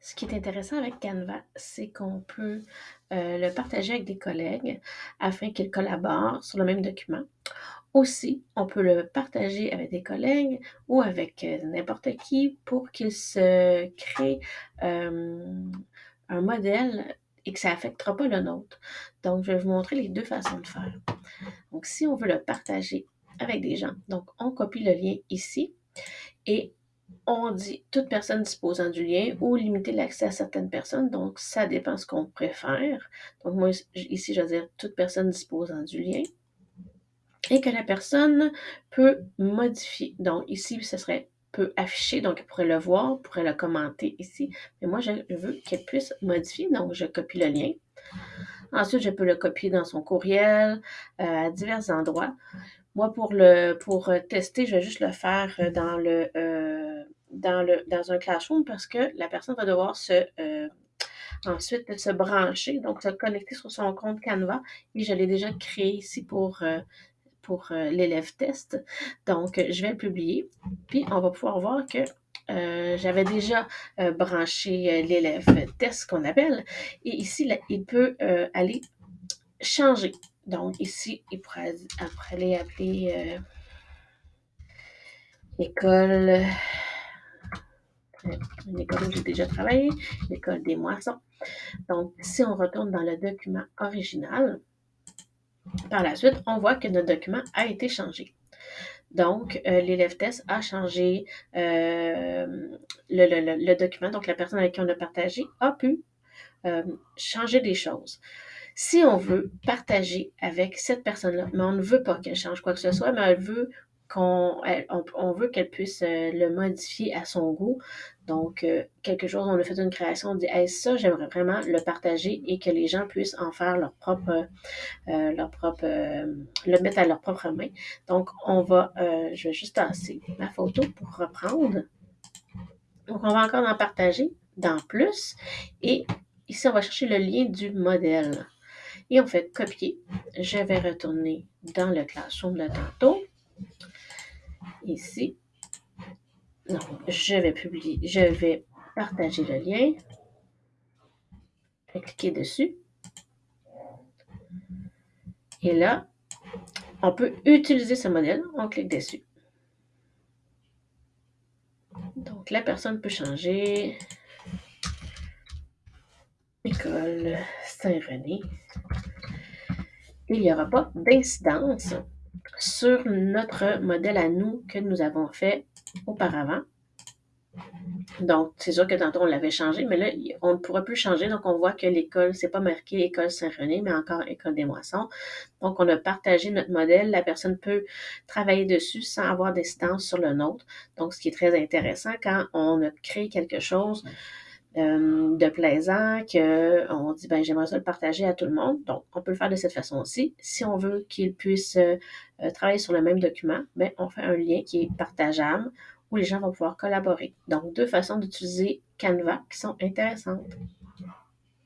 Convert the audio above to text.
Ce qui est intéressant avec Canva, c'est qu'on peut euh, le partager avec des collègues afin qu'ils collaborent sur le même document. Aussi, on peut le partager avec des collègues ou avec euh, n'importe qui pour qu'il se crée euh, un modèle et que ça n'affectera pas le nôtre. Donc, je vais vous montrer les deux façons de faire. Donc, si on veut le partager avec des gens, donc on copie le lien ici et on dit toute personne disposant du lien ou limiter l'accès à certaines personnes. Donc, ça dépend ce qu'on préfère. Donc, moi, ici, je vais dire toute personne disposant du lien. Et que la personne peut modifier. Donc, ici, ce serait peut afficher, donc elle pourrait le voir, pourrait le commenter ici. Mais moi, je veux qu'elle puisse modifier, donc je copie le lien. Ensuite, je peux le copier dans son courriel, euh, à divers endroits. Moi, pour le pour tester, je vais juste le faire dans le euh, dans le dans un classroom parce que la personne va devoir se euh, ensuite se brancher, donc se connecter sur son compte Canva. Et je l'ai déjà créé ici pour pour l'élève test. Donc, je vais le publier. Puis, on va pouvoir voir que j'avais déjà branché l'élève test qu'on appelle. Et ici, là, il peut aller changer donc, ici, il pourrait après aller appeler euh, école, euh, une école où j'ai déjà travaillé, l'école des moissons. Donc, si on retourne dans le document original, par la suite, on voit que notre document a été changé. Donc, euh, l'élève test a changé le, le, document. Donc, la personne avec qui on a partagé a pu changer des choses. Si on veut partager avec cette personne-là, mais on ne veut pas qu'elle change quoi que ce soit, mais elle veut qu'on on, veut qu'elle puisse euh, le modifier à son goût. Donc, euh, quelque chose, on a fait une création, on dit hey, ça, j'aimerais vraiment le partager et que les gens puissent en faire leur propre, euh, leur propre, le mettre à leur propre main. Donc, on va, je vais juste tasser ma photo pour reprendre. Donc, on va encore en partager dans plus. Et ici, on va chercher le lien du modèle. Et on fait copier. Je vais retourner dans le classroom de tantôt. Ici. Donc, je vais publier, je vais partager le lien. Je vais cliquer dessus. Et là, on peut utiliser ce modèle. On clique dessus. Donc, la personne peut changer. École Saint-René il n'y aura pas d'incidence sur notre modèle à nous que nous avons fait auparavant. Donc, c'est sûr que tantôt on l'avait changé, mais là, on ne pourra plus changer. Donc, on voit que l'école, c'est pas marqué École Saint-René, mais encore École des Moissons. Donc, on a partagé notre modèle. La personne peut travailler dessus sans avoir d'incidence sur le nôtre. Donc, ce qui est très intéressant quand on a créé quelque chose euh, de plaisant, qu'on dit, ben, j'aimerais ça le partager à tout le monde. Donc, on peut le faire de cette façon aussi. Si on veut qu'il puisse euh, euh, travailler sur le même document, ben, on fait un lien qui est partageable où les gens vont pouvoir collaborer. Donc, deux façons d'utiliser Canva qui sont intéressantes.